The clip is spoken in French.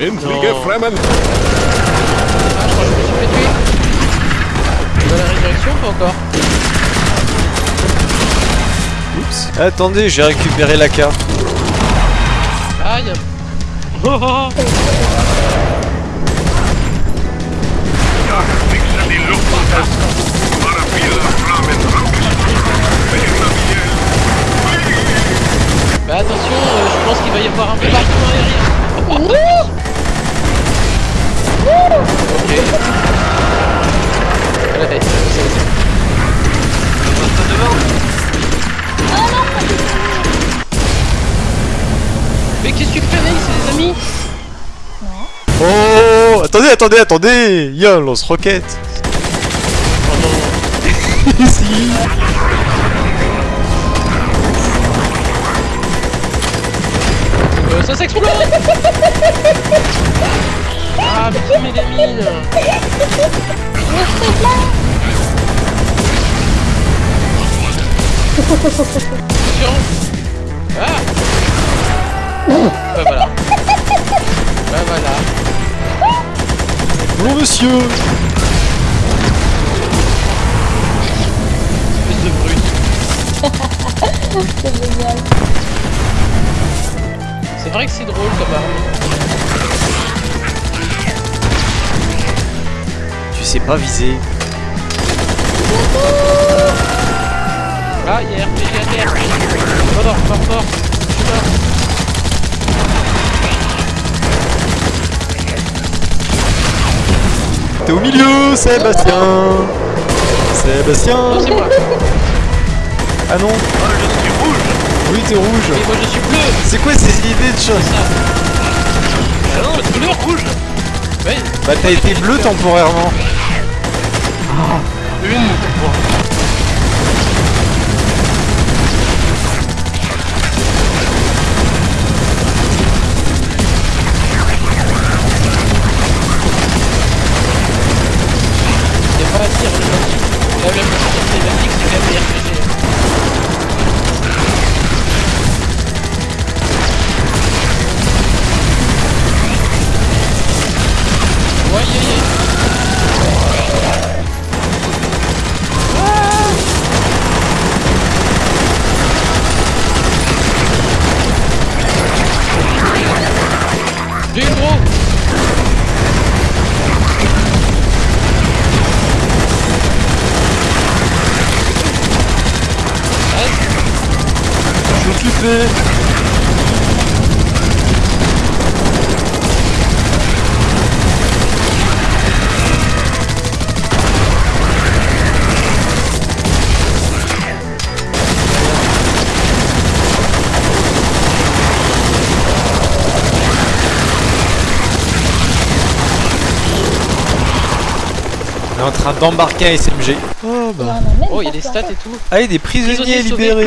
Intrige Non. fremmen. Ah, je crois que je me suis fait tuer. À la résurrection ou pas encore Oups. Attendez, j'ai récupéré la carte. Aïe Oh, oh, oh. Bah attention, euh, je pense qu'il va y avoir un peu partout hein, derrière. Oh Attendez, attendez, attendez. Il y a un lance-roquette Oh non. Ici Euh, ça s'explose. Ah, mais qui met des mines. Attention Ah. Bah voilà. Bah voilà. Bonjour monsieur Espèce de brute. C'est génial. C'est vrai que c'est drôle comme arme. Tu sais pas viser. Ah, il y a RPG à terre. Oh non, mort, mort. Je suis mort. T'es au milieu, Sébastien Sébastien Non, c'est moi. Ah non Oui, t'es rouge Et moi, je suis bleu. C'est quoi ces idées de choses Ah non, c'est bleu rouge. Ouais. Bah t'as été bleu temporairement. Il La même chose thématique, c'est quand même On est en train d'embarquer un SMG. Oh en bah. Oh, il y a des stats et tout. Allez, des prisonniers libérés